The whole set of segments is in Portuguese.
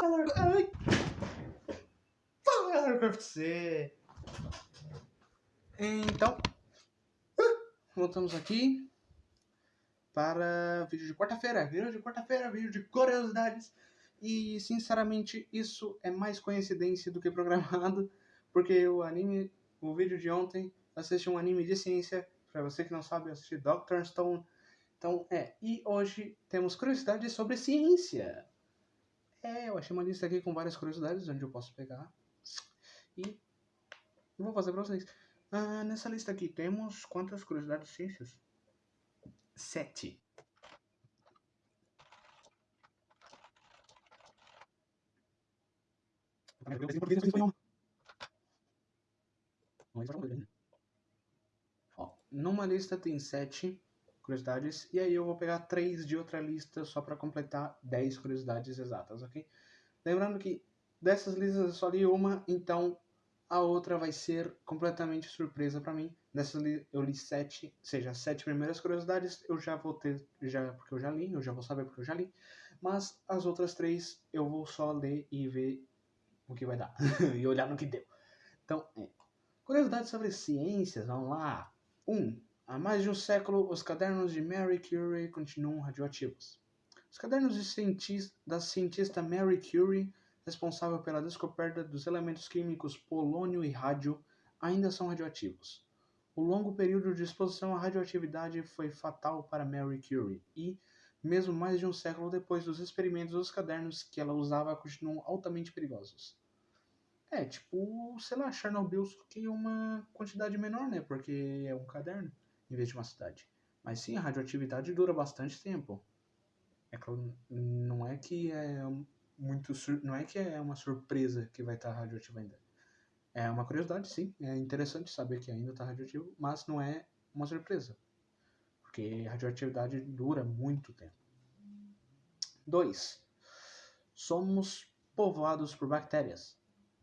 Fala, ai. Fala, você. Então, voltamos aqui para vídeo de quarta-feira. Vídeo de quarta-feira, vídeo de curiosidades. E, sinceramente, isso é mais coincidência do que programado, porque o anime, o vídeo de ontem, assisti um anime de ciência. Para você que não sabe, eu assisti Doctor Stone. Então, é. E hoje temos curiosidades sobre ciência. É, eu achei uma lista aqui com várias curiosidades, onde eu posso pegar. E vou fazer para vocês. Ah, nessa lista aqui temos quantas curiosidades de ciências? Sete. Ó, numa lista tem sete curiosidades, e aí eu vou pegar três de outra lista só para completar dez curiosidades exatas, ok? Lembrando que dessas listas eu só li uma, então a outra vai ser completamente surpresa para mim. Nessa eu li sete, seja, sete primeiras curiosidades, eu já vou ter, já porque eu já li, eu já vou saber porque eu já li. Mas as outras três eu vou só ler e ver o que vai dar e olhar no que deu. Então, é. curiosidades sobre ciências, vamos lá. Um, há mais de um século, os cadernos de Mary Curie continuam radioativos. Os cadernos de cientista, da cientista Mary Curie responsável pela descoberta dos elementos químicos polônio e rádio, ainda são radioativos. O longo período de exposição à radioatividade foi fatal para Mary Curie e, mesmo mais de um século depois dos experimentos, os cadernos que ela usava continuam altamente perigosos. É, tipo, sei lá, Chernobyl só que uma quantidade menor, né? Porque é um caderno em vez de uma cidade. Mas sim, a radioatividade dura bastante tempo. É claro, não é que é muito. Não é que é uma surpresa que vai estar radioativo ainda. É uma curiosidade, sim. É interessante saber que ainda está radioativo, mas não é uma surpresa. Porque a radioatividade dura muito tempo. 2. Somos povoados por bactérias.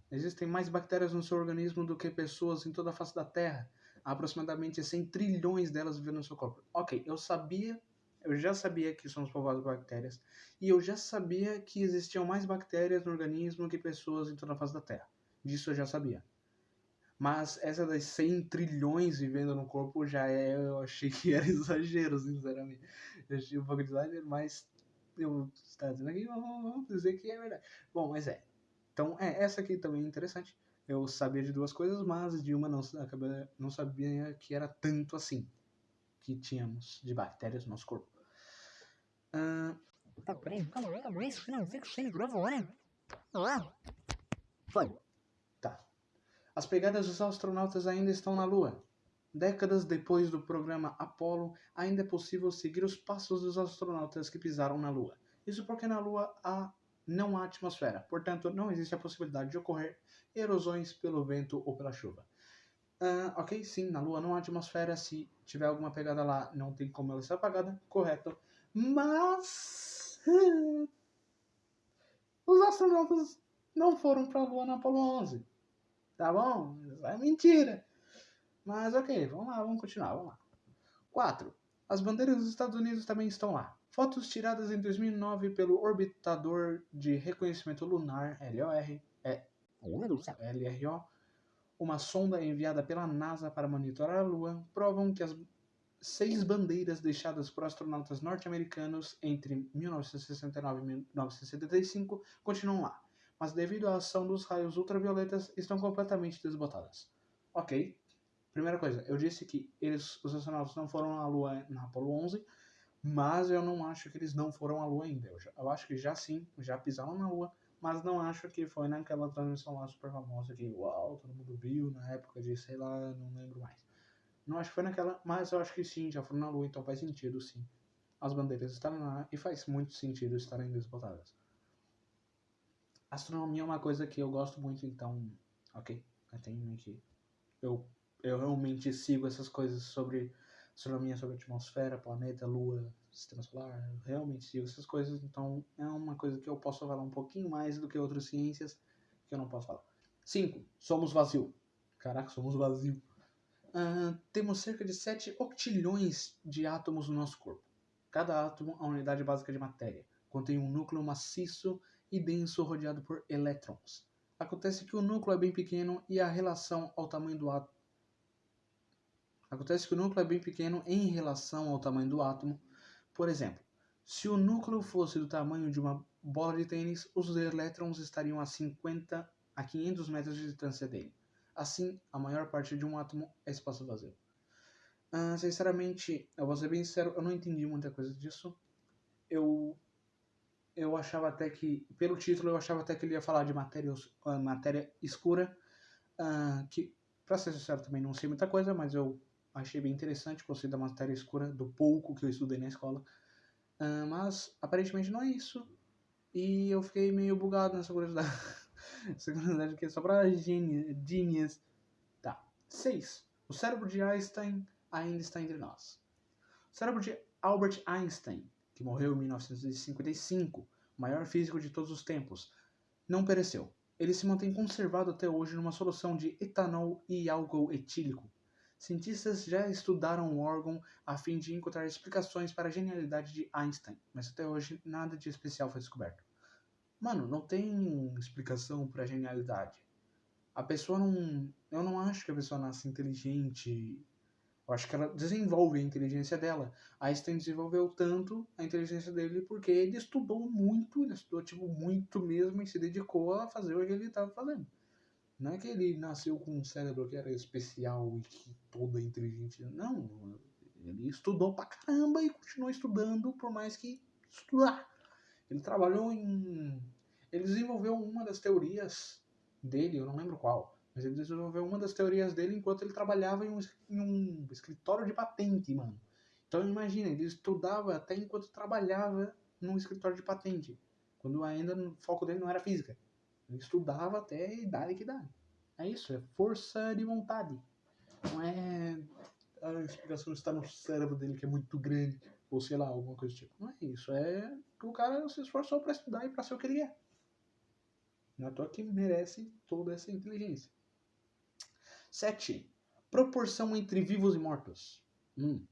Existem mais bactérias no seu organismo do que pessoas em toda a face da Terra. Aproximadamente 100 trilhões delas vivendo no seu corpo. Ok, eu sabia eu já sabia que somos povoados por bactérias e eu já sabia que existiam mais bactérias no organismo que pessoas em toda a face da Terra. Disso eu já sabia. Mas essa das 100 trilhões vivendo no corpo já é, eu achei que era exagero, sinceramente. Eu achei um pouco de exagero, mas eu está dizendo aqui, vamos dizer que é verdade. Bom, mas é. Então, é, essa aqui também é interessante. Eu sabia de duas coisas, mas de uma não, não sabia que era tanto assim que tínhamos de bactérias no nosso corpo. Uh... Foi. Tá. As pegadas dos astronautas ainda estão na Lua. Décadas depois do programa Apollo, ainda é possível seguir os passos dos astronautas que pisaram na Lua. Isso porque na Lua há, não há atmosfera, portanto, não existe a possibilidade de ocorrer erosões pelo vento ou pela chuva. Uh, ok, sim, na Lua não há atmosfera. Se tiver alguma pegada lá, não tem como ela ser apagada. Correto. Mas. os astronautas não foram para a Lua na Apollo 11. Tá bom? É mentira. Mas ok, vamos lá, vamos continuar. Vamos lá. 4. As bandeiras dos Estados Unidos também estão lá. Fotos tiradas em 2009 pelo Orbitador de Reconhecimento Lunar, LOR, é, LRO, uma sonda enviada pela NASA para monitorar a Lua, provam que as seis bandeiras deixadas por astronautas norte-americanos entre 1969 e 1975 continuam lá, mas devido à ação dos raios ultravioletas estão completamente desbotadas. Ok, primeira coisa, eu disse que eles, os astronautas não foram à Lua na Apollo 11, mas eu não acho que eles não foram à Lua ainda. Eu, já, eu acho que já sim, já pisaram na Lua, mas não acho que foi naquela transmissão lá super famosa que, uau, todo mundo viu na época de, sei lá, não lembro mais. Não acho que foi naquela, mas eu acho que sim, já foram na Lua, então faz sentido sim. As bandeiras estarem lá e faz muito sentido estarem desbotadas. Astronomia é uma coisa que eu gosto muito, então, ok, eu tenho que. Eu, eu realmente sigo essas coisas sobre astronomia sobre atmosfera, planeta, lua, sistema solar, realmente sigo essas coisas, então é uma coisa que eu posso falar um pouquinho mais do que outras ciências que eu não posso falar. 5. Somos vazio. Caraca, somos vazio. Uh, temos cerca de 7 octilhões de átomos no nosso corpo. Cada átomo, a unidade básica de matéria, contém um núcleo maciço e denso rodeado por elétrons. Acontece que o núcleo é bem pequeno e a relação ao tamanho do átomo Acontece que o núcleo é bem pequeno em relação ao tamanho do átomo. Por exemplo, se o núcleo fosse do tamanho de uma bola de tênis, os elétrons estariam a 50 a 500 metros de distância dele. Assim, a maior parte de um átomo é espaço vazio. Uh, sinceramente, eu vou ser bem sincero, eu não entendi muita coisa disso. Eu eu achava até que, pelo título, eu achava até que ele ia falar de matéria, uh, matéria escura, uh, que, pra ser sincero, também não sei muita coisa, mas eu achei bem interessante, gostei da matéria escura, do pouco que eu estudei na escola. Uh, mas, aparentemente, não é isso. E eu fiquei meio bugado nessa curiosidade. essa curiosidade aqui é só pra genies. Tá. 6. O cérebro de Einstein ainda está entre nós. O cérebro de Albert Einstein que morreu em 1955, maior físico de todos os tempos, não pereceu. Ele se mantém conservado até hoje numa solução de etanol e álcool etílico. Cientistas já estudaram o órgão a fim de encontrar explicações para a genialidade de Einstein, mas até hoje nada de especial foi descoberto. Mano, não tem explicação para a genialidade. A pessoa não. Eu não acho que a pessoa nasce inteligente eu acho que ela desenvolve a inteligência dela. Einstein desenvolveu tanto a inteligência dele porque ele estudou muito, ele estudou tipo muito mesmo e se dedicou a fazer o que ele estava fazendo. Não é que ele nasceu com um cérebro que era especial e que toda inteligente. Não, ele estudou pra caramba e continuou estudando por mais que estudar. Ele trabalhou em. Ele desenvolveu uma das teorias dele, eu não lembro qual, mas ele desenvolveu uma das teorias dele enquanto ele trabalhava em um, em um escritório de patente, mano. Então imagina, ele estudava até enquanto trabalhava num escritório de patente. Quando ainda o foco dele não era física. Estudava até a idade que dá. É isso, é força de vontade. Não é a explicação está no cérebro dele que é muito grande, ou sei lá, alguma coisa do tipo. Não é isso, é que o cara se esforçou para estudar e para ser o que ele é. Não é toa que merece toda essa inteligência. 7. Proporção entre vivos e mortos. Hum.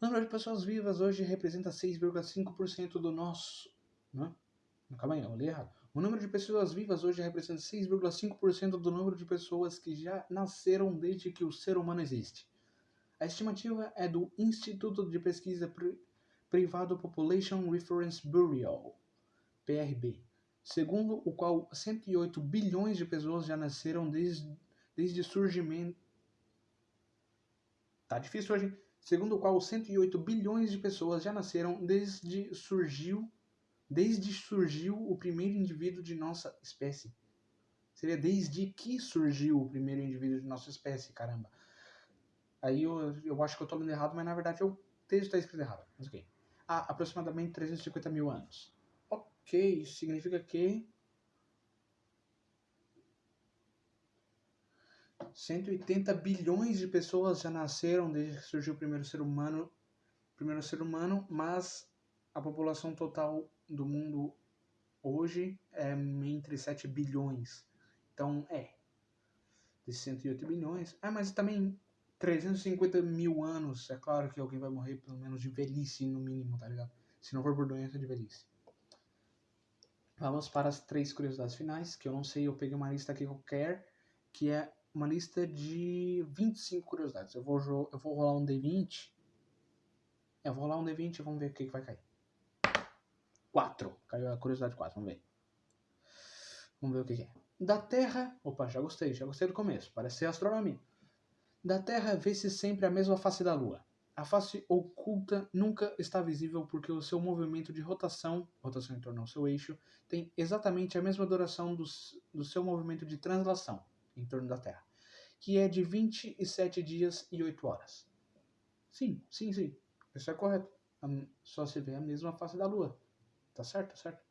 O número de pessoas vivas hoje representa 6,5% do nosso. Não? Calma aí, eu li errado. O número de pessoas vivas hoje representa 6,5% do número de pessoas que já nasceram desde que o ser humano existe. A estimativa é do Instituto de Pesquisa Privado Population Reference Bureau, PRB, segundo o qual 108 bilhões de pessoas já nasceram desde desde surgimento. Tá difícil hoje. Segundo o qual 108 bilhões de pessoas já nasceram desde surgiu desde surgiu o primeiro indivíduo de nossa espécie. Seria desde que surgiu o primeiro indivíduo de nossa espécie, caramba. Aí eu, eu acho que eu tô lendo errado, mas na verdade o texto está escrito errado. Mas ok. Há aproximadamente 350 mil anos. Ok, significa que 180 bilhões de pessoas já nasceram desde que surgiu o primeiro ser humano, primeiro ser humano, mas a população total do mundo hoje é entre 7 bilhões. Então, é. De 108 bilhões. Ah, mas também 350 mil anos. É claro que alguém vai morrer pelo menos de velhice, no mínimo, tá ligado? Se não for por doença de velhice. Vamos para as três curiosidades finais, que eu não sei, eu peguei uma lista aqui qualquer, que é uma lista de 25 curiosidades. Eu vou, eu vou rolar um D20. Eu vou rolar um D20 e vamos ver o que, que vai cair. 4. Caiu a curiosidade 4, vamos ver. Vamos ver o que, que é. Da Terra. Opa, já gostei, já gostei do começo. Parece ser astronomia. Da Terra vê-se sempre a mesma face da Lua. A face oculta nunca está visível porque o seu movimento de rotação, rotação em torno ao seu eixo, tem exatamente a mesma duração do, do seu movimento de translação em torno da Terra, que é de 27 dias e 8 horas. Sim, sim, sim. Isso é correto. Só se vê a mesma face da Lua. Tá certo? Tá certo?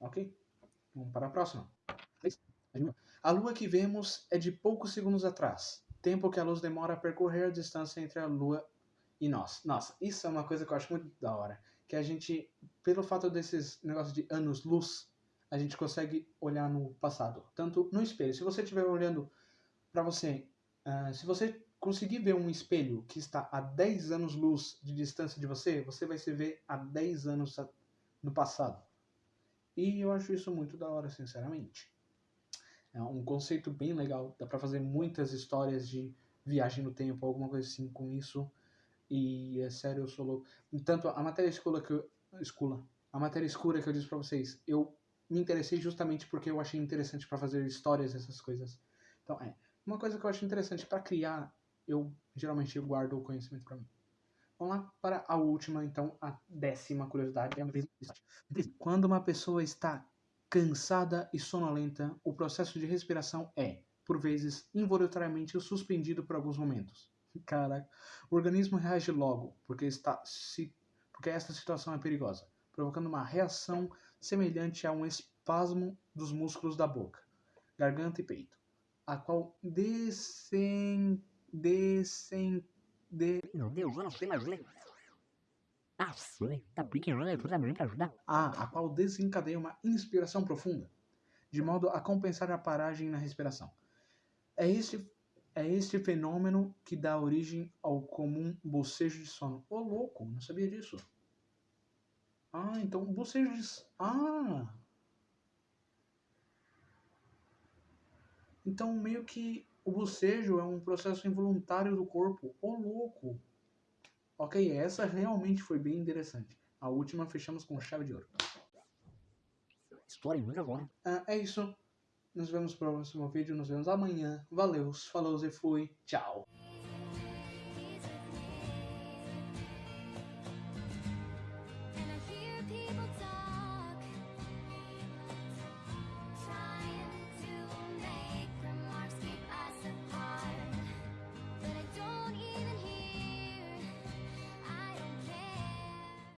Ok? Vamos para a próxima. A Lua que vemos é de poucos segundos atrás, tempo que a luz demora a percorrer a distância entre a Lua e nós. Nossa, isso é uma coisa que eu acho muito da hora. Que a gente, pelo fato desses negócios de anos-luz, a gente consegue olhar no passado, tanto no espelho. Se você estiver olhando para você, uh, se você conseguir ver um espelho que está a 10 anos luz de distância de você, você vai se ver há 10 anos no passado. E eu acho isso muito da hora, sinceramente. É um conceito bem legal. Dá pra fazer muitas histórias de viagem no tempo, alguma coisa assim com isso. E é sério, eu sou louco. Tanto a matéria escura que eu. Escula. A matéria escura que eu disse pra vocês, eu me interessei justamente porque eu achei interessante para fazer histórias, essas coisas. Então, é. Uma coisa que eu acho interessante para criar, eu geralmente guardo o conhecimento para mim. Vamos lá para a última, então, a décima curiosidade. Quando uma pessoa está cansada e sonolenta, o processo de respiração é, por vezes, involuntariamente suspendido por alguns momentos. O organismo reage logo, porque, está, se, porque esta situação é perigosa, provocando uma reação semelhante a um espasmo dos músculos da boca, garganta e peito, a qual descem, descem, de... Meu Deus, eu não sei mais ler. Ah, sei. Tá brincando, ajuda me ajudar. Ah, a qual desencadeia uma inspiração profunda, de modo a compensar a paragem na respiração. É este, é este fenômeno que dá origem ao comum bocejo de sono. Ô, louco, não sabia disso. Ah, então bocejo de... Ah! Então, meio que o bocejo é um processo involuntário do corpo. Ô, louco! Ok, essa realmente foi bem interessante. A última fechamos com chave de ouro. História muito agora. Ah, é isso. Nos vemos no próximo vídeo. Nos vemos amanhã. Valeu, falou e fui. Tchau.